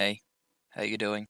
Hey, how you doing?